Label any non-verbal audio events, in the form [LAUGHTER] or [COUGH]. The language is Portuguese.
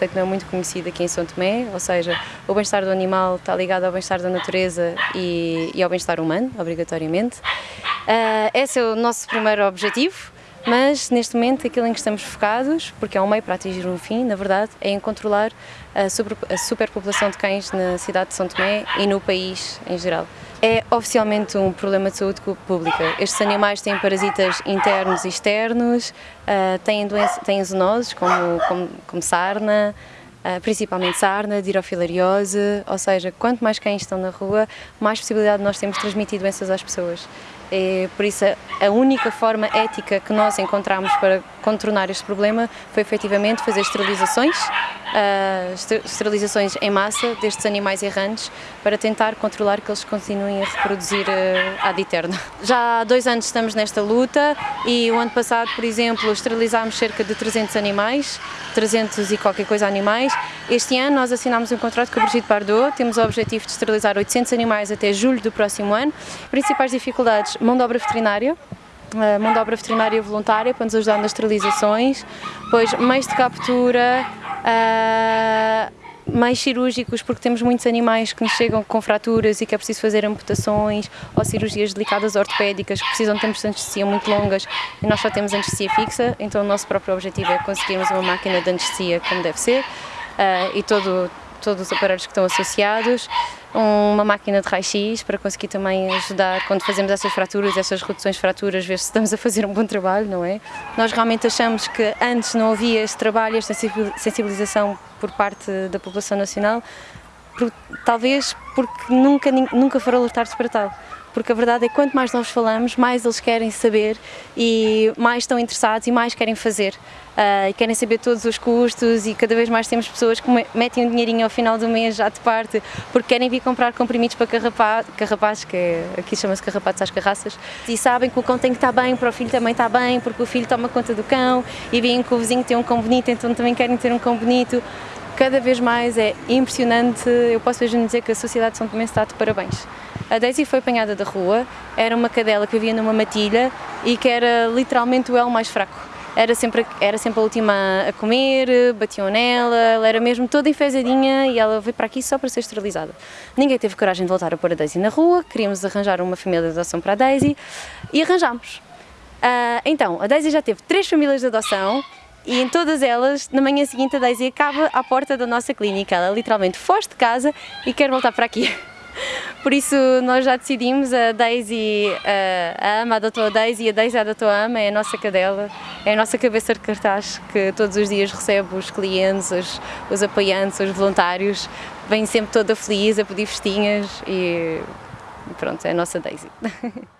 conceito não é muito conhecido aqui em São Tomé, ou seja, o bem-estar do animal está ligado ao bem-estar da natureza e, e ao bem-estar humano, obrigatoriamente. Uh, esse é o nosso primeiro objetivo, mas neste momento aquilo em que estamos focados, porque é um meio para atingir um fim, na verdade, é em controlar a, super, a superpopulação de cães na cidade de São Tomé e no país em geral. É oficialmente um problema de saúde pública. Estes animais têm parasitas internos e externos, uh, têm, doença, têm zoonoses como, como, como sarna, Uh, principalmente sarna, dirofilariose, ou seja, quanto mais cães estão na rua, mais possibilidade nós temos de transmitir doenças às pessoas. E, por isso, a única forma ética que nós encontramos para contornar este problema foi efetivamente fazer esterilizações uh, esterilizações em massa destes animais errantes para tentar controlar que eles continuem a reproduzir uh, ad eterno. Já há dois anos estamos nesta luta e o ano passado, por exemplo, esterilizámos cerca de 300 animais, 300 e qualquer coisa animais. Este ano nós assinámos um contrato com a Brigitte Bardot, temos o objetivo de esterilizar 800 animais até julho do próximo ano. Principais dificuldades, mão de obra veterinária, mão de obra veterinária voluntária para nos ajudar nas esterilizações, depois meios de captura, uh, mais cirúrgicos, porque temos muitos animais que nos chegam com fraturas e que é preciso fazer amputações ou cirurgias delicadas ortopédicas que precisam de tempos de anestesia muito longas. E nós só temos anestesia fixa, então o nosso próprio objetivo é conseguirmos uma máquina de anestesia como deve ser e todo, todos os aparelhos que estão associados uma máquina de raio-x para conseguir também ajudar quando fazemos essas fraturas, essas reduções de fraturas, ver se estamos a fazer um bom trabalho, não é? Nós realmente achamos que antes não havia este trabalho, esta sensibilização por parte da população nacional, por, talvez porque nunca, nunca foram alertados para tal porque a verdade é que quanto mais nós falamos, mais eles querem saber e mais estão interessados e mais querem fazer. Uh, e querem saber todos os custos e cada vez mais temos pessoas que metem um dinheirinho ao final do mês já de parte porque querem vir comprar comprimidos para carrapazes, que é, aqui chama-se carrapatos às carraças, e sabem que o cão tem que estar bem, para o filho também está bem, porque o filho toma conta do cão e veem que o vizinho tem um cão bonito, então também querem ter um cão bonito cada vez mais é impressionante, eu posso mesmo dizer que a sociedade de São Tomé está de parabéns. A Daisy foi apanhada da rua, era uma cadela que vivia numa matilha e que era literalmente o elo mais fraco. Era sempre, era sempre a última a comer, batiam nela, ela era mesmo toda enfezadinha e ela veio para aqui só para ser esterilizada. Ninguém teve coragem de voltar a pôr a Daisy na rua, queríamos arranjar uma família de adoção para a Daisy e arranjámos. Uh, então, a Daisy já teve três famílias de adoção e em todas elas, na manhã seguinte, a Daisy acaba à porta da nossa clínica. Ela literalmente foge de casa e quer voltar para aqui. [LAUGHS] Por isso nós já decidimos, a Daisy, a Ama adotou a Daisy a Daisy adotou a Ama, é a nossa cadela, é a nossa cabeça de cartaz que todos os dias recebe os clientes, os, os apoiantes, os voluntários, vem sempre toda feliz a pedir festinhas e pronto, é a nossa Daisy. [LAUGHS]